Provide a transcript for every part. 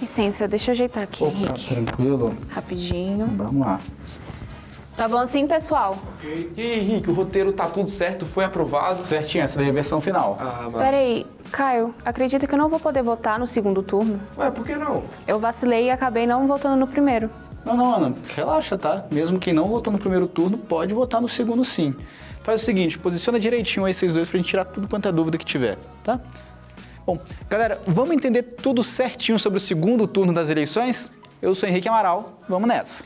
Licença, deixa eu ajeitar aqui, Opa, Henrique. tranquilo. Rapidinho. Vamos lá. Tá bom assim, pessoal? E aí, Henrique, o roteiro tá tudo certo? Foi aprovado? Certinho, essa daí é a versão final. Ah, mas... Peraí, Caio, acredita que eu não vou poder votar no segundo turno? Ué, por que não? Eu vacilei e acabei não votando no primeiro. Não, não, Ana, relaxa, tá? Mesmo quem não votou no primeiro turno, pode votar no segundo sim. Faz o seguinte, posiciona direitinho aí vocês dois pra gente tirar tudo quanto é dúvida que tiver, tá? Bom, galera, vamos entender tudo certinho sobre o segundo turno das eleições? Eu sou Henrique Amaral, vamos nessa.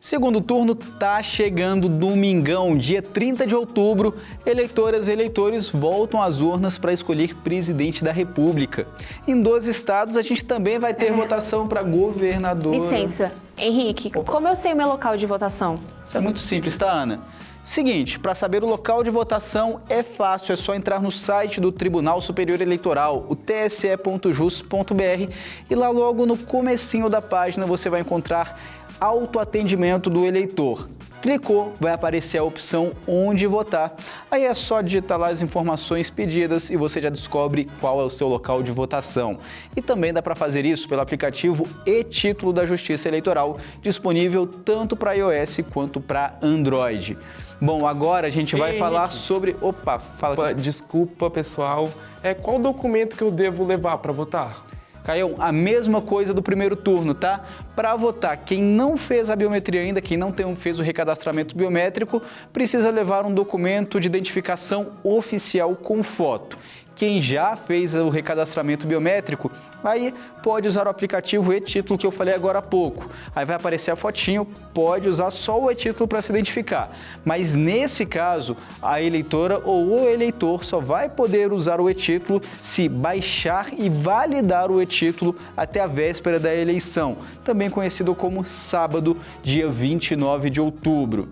Segundo turno tá chegando domingão, dia 30 de outubro. Eleitoras e eleitores voltam às urnas para escolher presidente da República. Em 12 estados, a gente também vai ter votação para governador. Licença, Henrique, como eu sei o meu local de votação? Isso é muito simples, tá, Ana? Seguinte, para saber o local de votação é fácil, é só entrar no site do Tribunal Superior Eleitoral, o tse.jus.br, e lá logo no comecinho da página você vai encontrar autoatendimento do eleitor. Clicou, vai aparecer a opção onde votar. Aí é só digitar lá as informações pedidas e você já descobre qual é o seu local de votação. E também dá para fazer isso pelo aplicativo e-título da Justiça Eleitoral, disponível tanto para iOS quanto para Android. Bom, agora a gente vai Ei, falar sobre... Opa, fala. Opa, Desculpa, pessoal. É, qual documento que eu devo levar para votar? Caião, a mesma coisa do primeiro turno, tá? Para votar, quem não fez a biometria ainda, quem não tem, fez o recadastramento biométrico, precisa levar um documento de identificação oficial com foto. Quem já fez o recadastramento biométrico, aí pode usar o aplicativo e-título que eu falei agora há pouco. Aí vai aparecer a fotinho, pode usar só o e-título para se identificar. Mas nesse caso, a eleitora ou o eleitor só vai poder usar o e-título se baixar e validar o e-título até a véspera da eleição, também conhecido como sábado, dia 29 de outubro.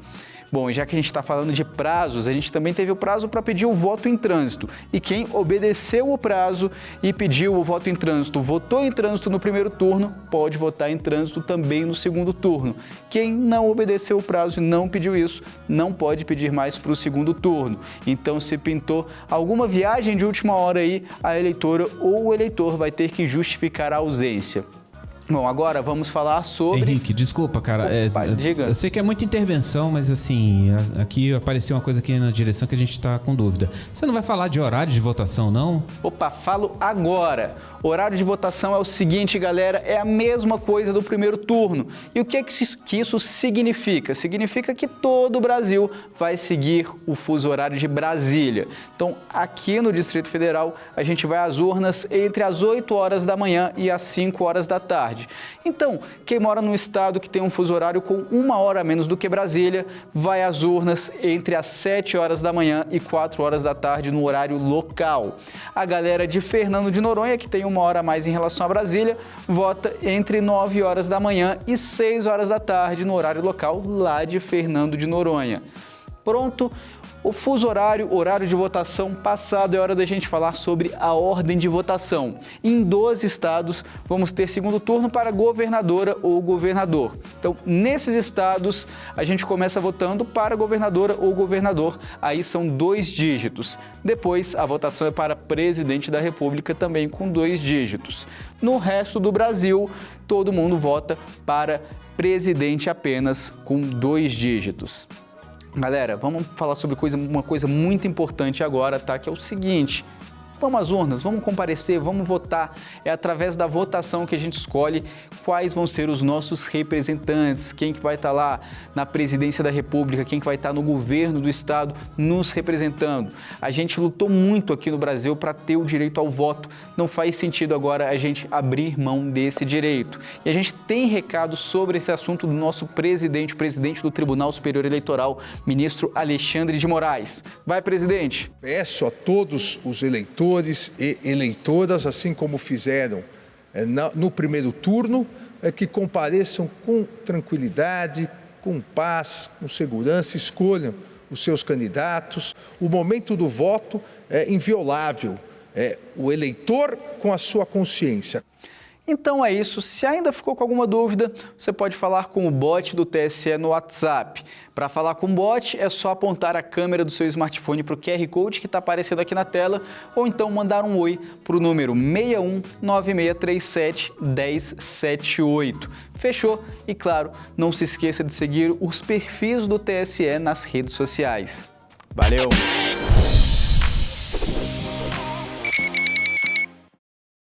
Bom, já que a gente está falando de prazos, a gente também teve o prazo para pedir o voto em trânsito. E quem obedeceu o prazo e pediu o voto em trânsito, votou em trânsito no primeiro turno, pode votar em trânsito também no segundo turno. Quem não obedeceu o prazo e não pediu isso, não pode pedir mais para o segundo turno. Então, se pintou alguma viagem de última hora aí, a eleitora ou o eleitor vai ter que justificar a ausência. Bom, agora vamos falar sobre... Henrique, desculpa, cara. é, Opa, diga. Eu sei que é muita intervenção, mas assim, aqui apareceu uma coisa aqui na direção que a gente tá com dúvida. Você não vai falar de horário de votação, não? Opa, falo agora. Horário de votação é o seguinte, galera, é a mesma coisa do primeiro turno. E o que, é que isso- que isso significa? Significa que todo o Brasil vai seguir o fuso horário de Brasília. Então, aqui no Distrito Federal, a gente vai às urnas entre as 8 horas da manhã e as 5 horas da tarde. Então, quem mora num estado que tem um fuso horário com uma hora a menos do que Brasília, vai às urnas entre as 7 horas da manhã e 4 horas da tarde no horário local. A galera de Fernando de Noronha, que tem uma hora a mais em relação a Brasília, vota entre 9 horas da manhã e 6 horas da tarde no horário local lá de Fernando de Noronha. Pronto, o fuso horário, horário de votação passado, é hora da gente falar sobre a ordem de votação. Em 12 estados, vamos ter segundo turno para governadora ou governador. Então, nesses estados, a gente começa votando para governadora ou governador, aí são dois dígitos. Depois, a votação é para presidente da República, também com dois dígitos. No resto do Brasil, todo mundo vota para presidente apenas com dois dígitos. Galera, vamos falar sobre coisa, uma coisa muito importante agora, tá? Que é o seguinte. Vamos às urnas, vamos comparecer, vamos votar. É através da votação que a gente escolhe quais vão ser os nossos representantes, quem que vai estar lá na presidência da República, quem que vai estar no governo do estado nos representando. A gente lutou muito aqui no Brasil para ter o direito ao voto. Não faz sentido agora a gente abrir mão desse direito. E a gente tem recado sobre esse assunto do nosso presidente, presidente do Tribunal Superior Eleitoral, ministro Alexandre de Moraes. Vai, presidente. Peço a todos os eleitores e eleitoras, assim como fizeram eh, no primeiro turno, eh, que compareçam com tranquilidade, com paz, com segurança, escolham os seus candidatos. O momento do voto é inviolável. É o eleitor com a sua consciência. Então é isso. Se ainda ficou com alguma dúvida, você pode falar com o bot do TSE no WhatsApp. Para falar com o bot, é só apontar a câmera do seu smartphone para o QR Code que está aparecendo aqui na tela ou então mandar um oi para o número 619637 1078. Fechou? E claro, não se esqueça de seguir os perfis do TSE nas redes sociais. Valeu!